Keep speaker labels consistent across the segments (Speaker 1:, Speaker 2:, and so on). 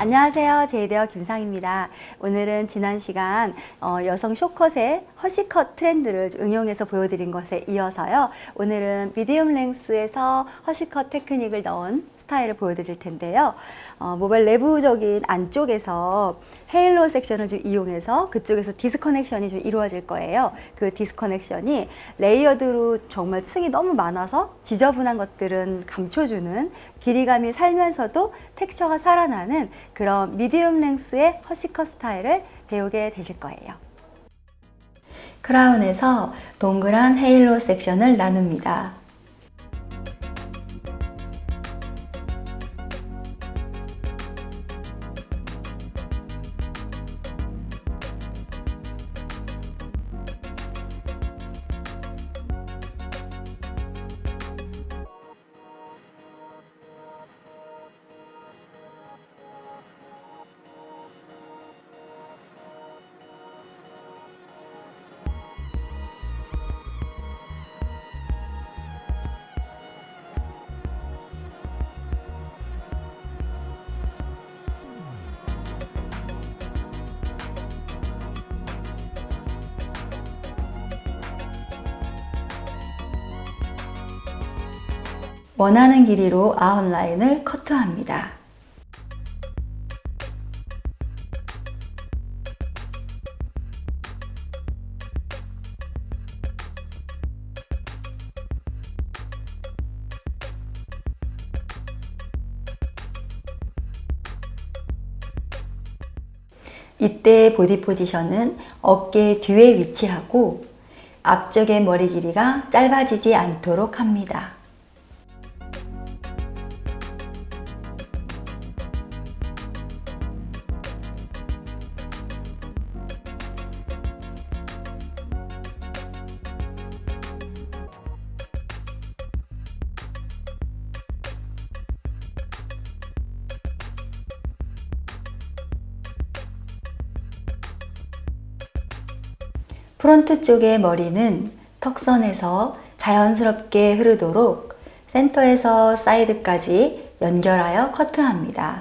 Speaker 1: 안녕하세요. 제이헤어 김상입니다. 오늘은 지난 시간 어, 여성 쇼컷의 허시컷 트렌드를 응용해서 보여드린 것에 이어서요. 오늘은 medium length에서 hush cut 테크닉을 넣은 스타일을 보여드릴 텐데요. 어, 모발 내부적인 안쪽에서 halo section을 좀 이용해서 그쪽에서 disconnection이 좀 이루어질 거예요. 그 disconnection이 layered로 정말 층이 너무 많아서 지저분한 것들은 감춰주는 길이감이 살면서도 텍스처가 살아나는 그런 미디움 랭스의 허시컷 스타일을 배우게 되실 거예요. 크라운에서 동그란 헤일로 섹션을 나눕니다. 원하는 길이로 아웃라인을 커트합니다. 이때 보디 포지션은 어깨 뒤에 위치하고 앞쪽의 머리 길이가 짧아지지 않도록 합니다. 프론트 쪽의 머리는 턱선에서 자연스럽게 흐르도록 센터에서 사이드까지 연결하여 커트합니다.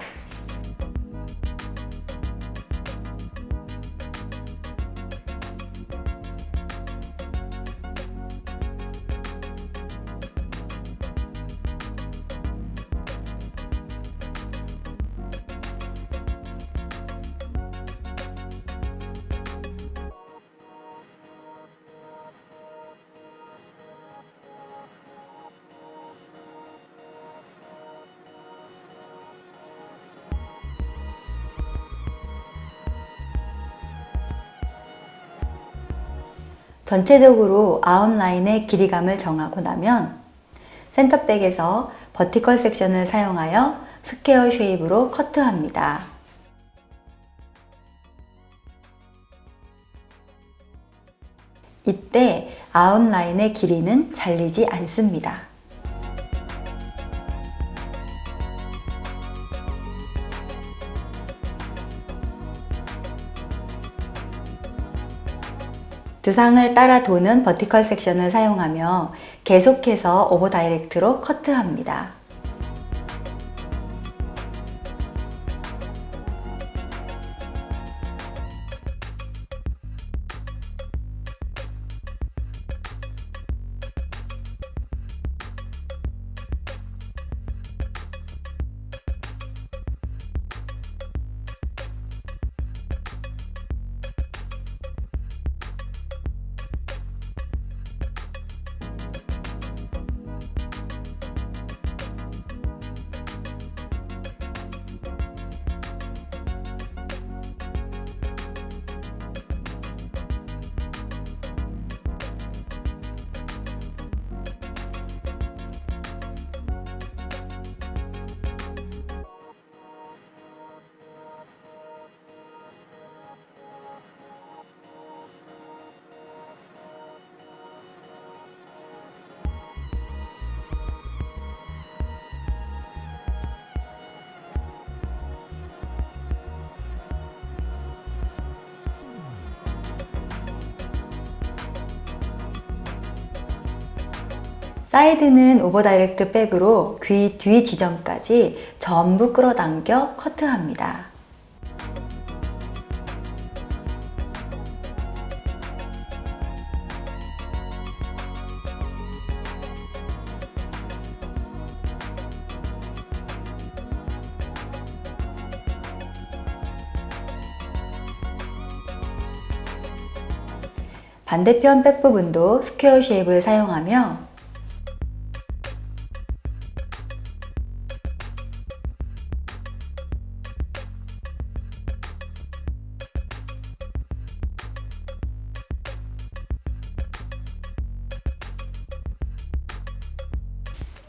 Speaker 1: 전체적으로 아웃라인의 길이감을 정하고 나면 center back에서 vertical section을 사용하여 square shape으로 커트합니다. 이때 아웃라인의 길이는 잘리지 않습니다. 두상을 따라 도는 버티컬 섹션을 사용하며 계속해서 오버 다이렉트로 커트합니다. 사이드는 오버 다이렉트 백으로 귀 뒤 지점까지 전부 끌어당겨 커트합니다. 반대편 백 부분도 스퀘어 쉐입을 사용하며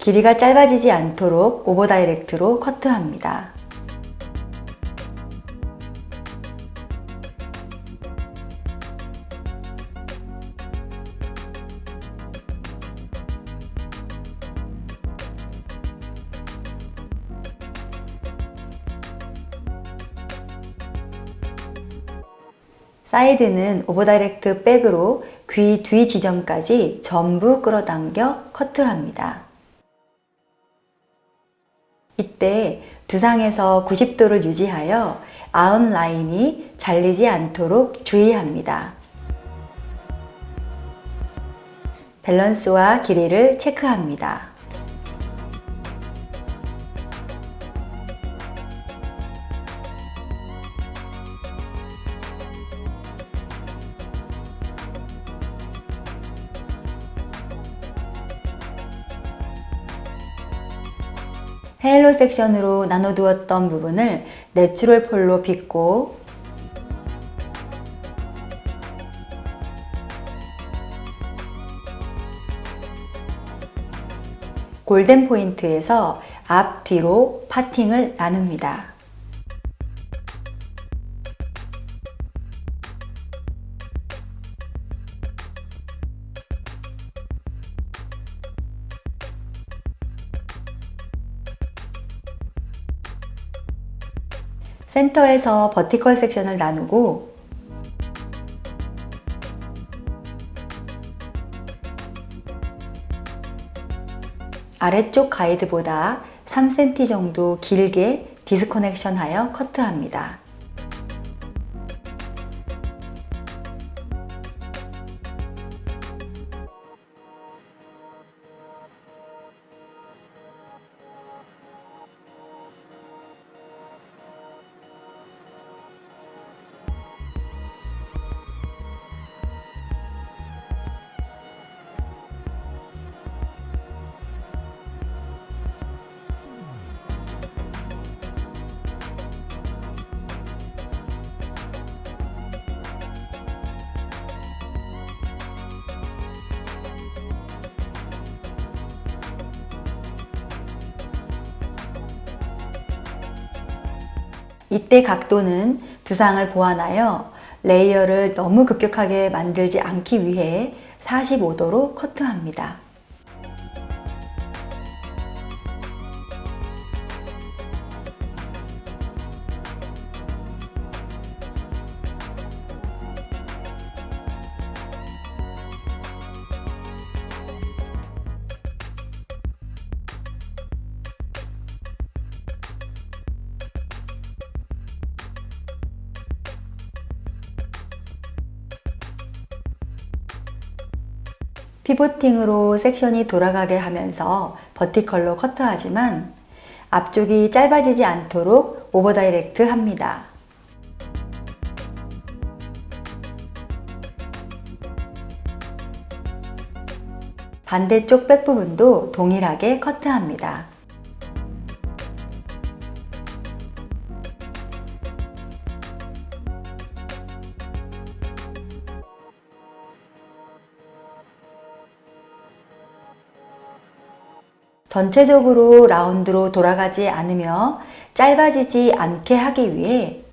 Speaker 1: 길이가 짧아지지 않도록 오버 다이렉트로 커트합니다. 사이드는 over direct 백으로 귀 뒤 지점까지 전부 끌어당겨 커트합니다. 이때 두상에서 90도를 유지하여 아웃라인이 잘리지 않도록 주의합니다. 밸런스와 길이를 체크합니다. 헤일로 섹션으로 나눠두었던 부분을 내추럴 폴로 빗고 골든 포인트에서 앞, 뒤로 파팅을 나눕니다. 센터에서 버티컬 섹션을 나누고 아래쪽 가이드보다 3cm 정도 길게 디스커넥션 하여 커트합니다. 이때 각도는 두상을 보완하여 레이어를 너무 급격하게 만들지 않기 위해 45도로 커트합니다. pivoting으로 섹션이 돌아가게 하면서 vertical로 커트하지만 앞쪽이 짧아지지 않도록 over direct 합니다. 반대쪽 백 부분도 동일하게 커트합니다. 전체적으로 라운드로 돌아가지 않으며 짧아지지 않게 하기 위해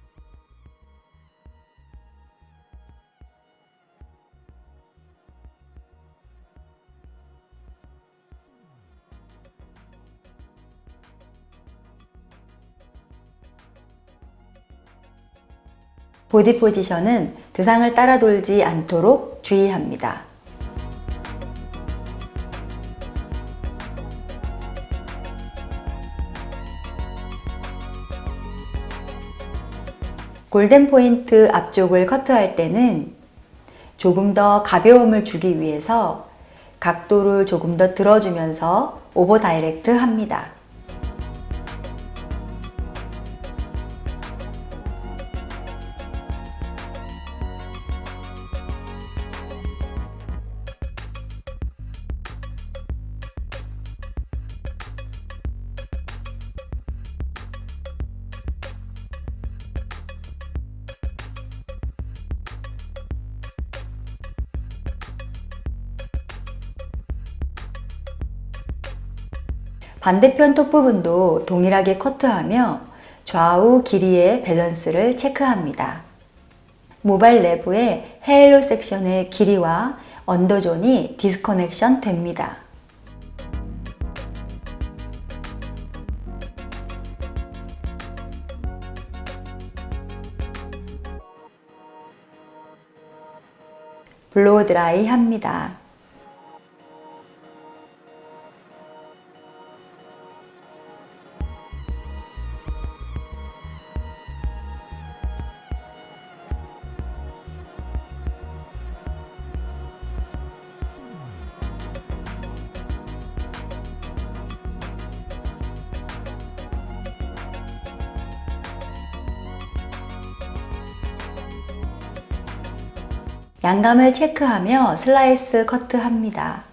Speaker 1: 보디 포지션은 두상을 따라 돌지 않도록 주의합니다. 골든 포인트 앞쪽을 커트할 때는 조금 더 가벼움을 주기 위해서 각도를 조금 더 들어주면서 오버 다이렉트 합니다. 반대편 톱 부분도 동일하게 커트하며 좌우 길이의 밸런스를 체크합니다. 모발 내부의 halo 섹션의 길이와 under zone이 disconnection 됩니다. blow dry 합니다. 양감을 체크하며 슬라이스 커트합니다.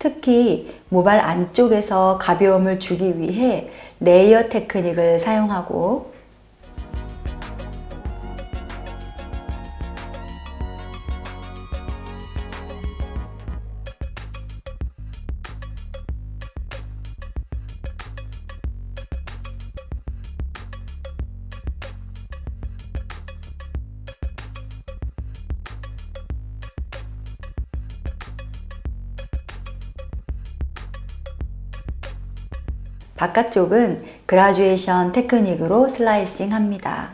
Speaker 1: 특히 모발 안쪽에서 가벼움을 주기 위해 layer 테크닉을 사용하고 바깥쪽은 그라듀에이션 테크닉으로 슬라이싱 합니다.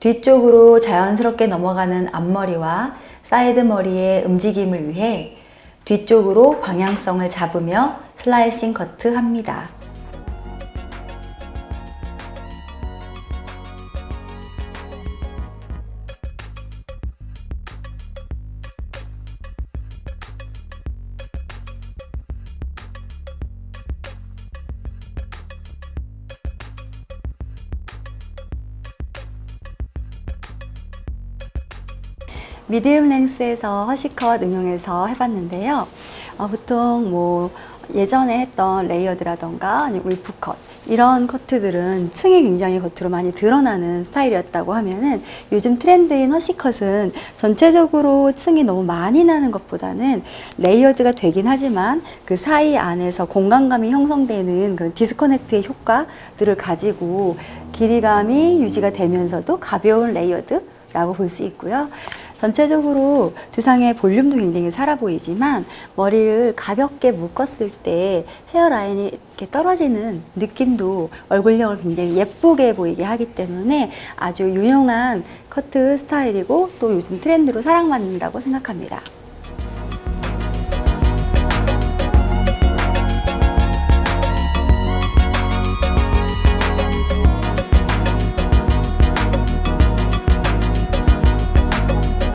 Speaker 1: 뒤쪽으로 자연스럽게 넘어가는 앞머리와 사이드 머리의 움직임을 위해 뒤쪽으로 방향성을 잡으며 slicing 커트 합니다. medium length에서 hush cut 응용해서 해봤는데요. 어, 보통 뭐 예전에 했던 layered라던가 아니면 wolf cut 이런 커트들은 층이 굉장히 겉으로 많이 드러나는 스타일이었다고 하면은 요즘 트렌드인 hush cut은 전체적으로 층이 너무 많이 나는 것보다는 layered가 되긴 하지만 그 사이 안에서 공간감이 형성되는 그런 disconnect의 효과들을 가지고 길이감이 유지가 되면서도 가벼운 layered라고 볼 수 있고요. 전체적으로 두상의 볼륨도 굉장히 살아 보이지만 머리를 가볍게 묶었을 때 헤어라인이 이렇게 떨어지는 느낌도 얼굴형을 굉장히 예쁘게 보이게 하기 때문에 아주 유용한 커트 스타일이고 또 요즘 트렌드로 사랑받는다고 생각합니다.